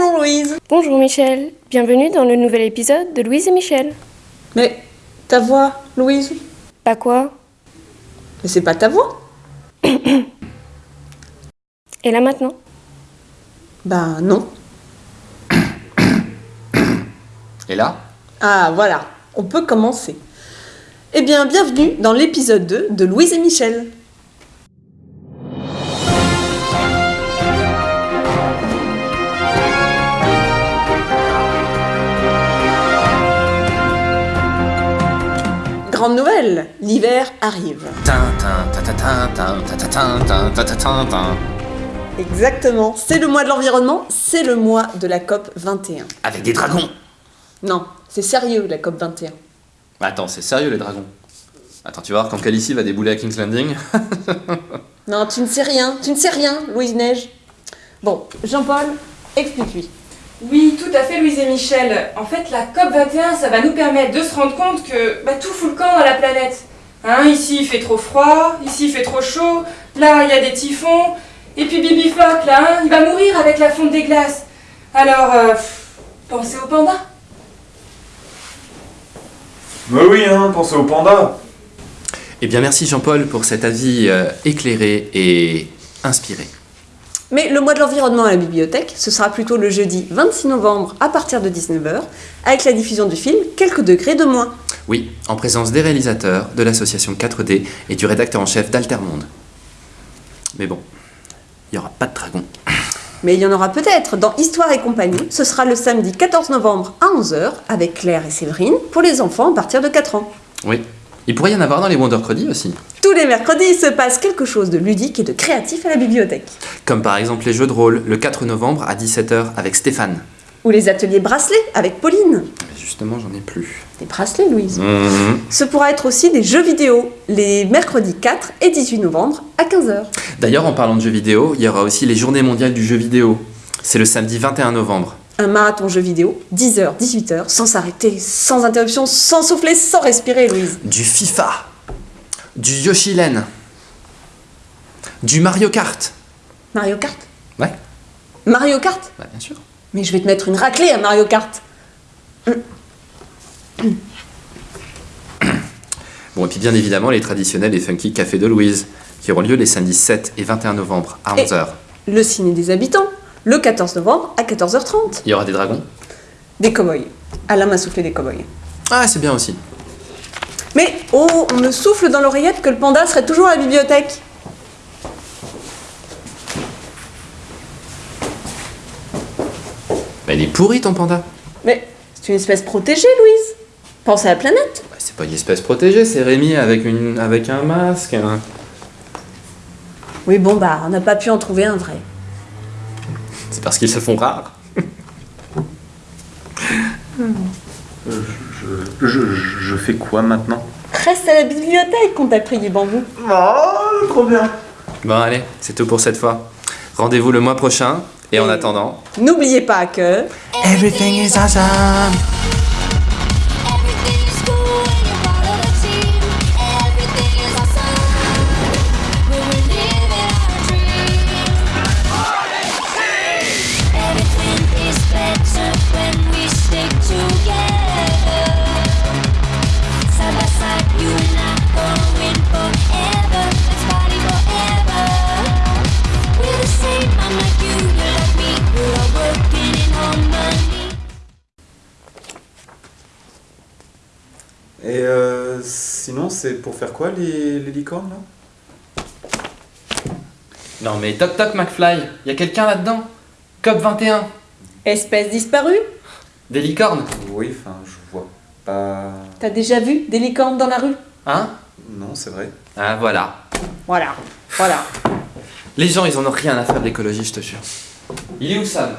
Bonjour Louise Bonjour Michel, bienvenue dans le nouvel épisode de Louise et Michel. Mais ta voix, Louise? Pas quoi? Mais c'est pas ta voix Et là maintenant? Bah non. Et là? Ah voilà, on peut commencer. Eh bien, bienvenue dans l'épisode 2 de Louise et Michel. L'hiver arrive. Exactement, c'est le mois de l'environnement, c'est le mois de la COP 21. Avec des dragons Non, c'est sérieux la COP 21. Attends, c'est sérieux les dragons Attends, tu vas voir quand Calici va débouler à King's Landing Non, tu ne sais rien, tu ne sais rien, Louise Neige. Bon, Jean-Paul, explique-lui. Oui, tout à fait, Louise et Michel. En fait, la COP21, ça va nous permettre de se rendre compte que bah, tout fout le camp dans la planète. Hein, ici, il fait trop froid, ici, il fait trop chaud, là, il y a des typhons, et puis Bibi Flock, là, hein, il va mourir avec la fonte des glaces. Alors, euh, pensez aux pandas. Mais oui, hein, pensez au panda. Eh bien merci Jean-Paul pour cet avis euh, éclairé et inspiré. Mais le mois de l'environnement à la bibliothèque, ce sera plutôt le jeudi 26 novembre à partir de 19h, avec la diffusion du film Quelques degrés de moins. Oui, en présence des réalisateurs, de l'association 4D et du rédacteur en chef d'Altermonde. Mais bon, il n'y aura pas de dragon. Mais il y en aura peut-être dans Histoire et compagnie. Ce sera le samedi 14 novembre à 11h avec Claire et Séverine pour les enfants à partir de 4 ans. Oui, il pourrait y en avoir dans les Wondercredi aussi. Tous les mercredis, il se passe quelque chose de ludique et de créatif à la bibliothèque. Comme par exemple les jeux de rôle le 4 novembre à 17h avec Stéphane. Ou les ateliers bracelets avec Pauline. Mais justement, j'en ai plus. Des bracelets, Louise. Mhm. Ce pourra être aussi des jeux vidéo les mercredis 4 et 18 novembre à 15h. D'ailleurs, en parlant de jeux vidéo, il y aura aussi les journées mondiales du jeu vidéo. C'est le samedi 21 novembre. Un marathon jeux vidéo, 10h, 18h, sans s'arrêter, sans interruption, sans souffler, sans respirer, Louise. Du FIFA, du Yoshilen, du Mario Kart. Mario Kart? Ouais, Mario Kart? Bah bien sûr. Mais je vais te mettre une raclée à Mario Kart. Bon, et puis bien évidemment les traditionnels et funky cafés de Louise, qui auront lieu les samedis 7 et 21 novembre à Et- 11h. Le ciné des habitants, le 14 novembre à 14h30. Il y aura des dragons Des cow-boys. Alain m'a soufflé des cow-boys. Ah, c'est bien aussi. Mais oh, on me souffle dans l'oreillette que le panda serait toujours à la bibliothèque. Bah, il est pourri ton panda. Mais c'est une espèce protégée, Louise. Pense à la planète. Bah, c'est pas une espèce protégée, c'est Rémi avec, une, avec un masque. hein. Oui, bon, bah, on n'a pas pu en trouver un vrai. C'est parce qu'ils se font rares. Je, je, je fais quoi maintenant? Reste à la bibliothèque qu'on t'a pris du bambou. Oh, trop bien. Bon, allez, c'est tout pour cette fois. Rendez-vous le mois prochain, et en attendant. N'oubliez pas que... Everything is awesome! Sinon, c'est pour faire quoi les, les licornes là? Non mais toc toc McFly, y a quelqu'un là-dedans? COP 21 Espèce disparue? Des licornes? Oui, enfin, je vois pas. T'as déjà vu des licornes dans la rue? Hein? Non, c'est vrai. Ah voilà. Voilà, voilà. Les gens ils en ont rien à faire de l'écologie je te jure. Il est où Sam?